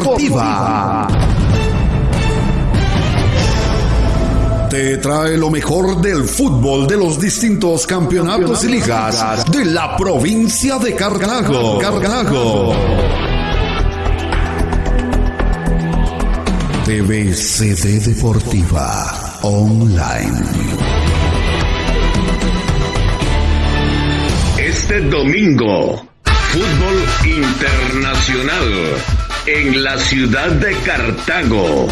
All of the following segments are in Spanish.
Deportiva. Te trae lo mejor del fútbol de los distintos campeonatos y ligas de la provincia de Cartago. Cartago. TVCD Deportiva Online. Este domingo, fútbol internacional en la ciudad de Cartago.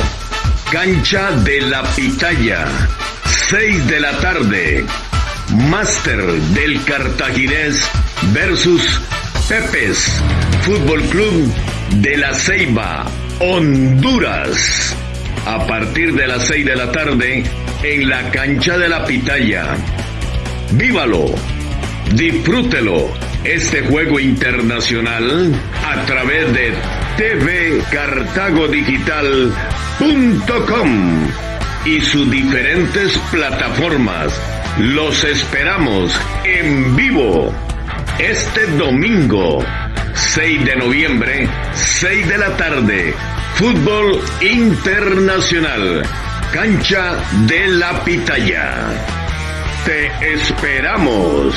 Cancha de la Pitaya, 6 de la tarde. Máster del Cartaginés versus Pepes, Fútbol Club de la Ceiba, Honduras. A partir de las 6 de la tarde en la cancha de la Pitaya. Vívalo, disfrútelo este juego internacional a través de tvcartagodigital.com y sus diferentes plataformas. Los esperamos en vivo este domingo 6 de noviembre, 6 de la tarde. Fútbol Internacional. Cancha de la Pitaya. Te esperamos.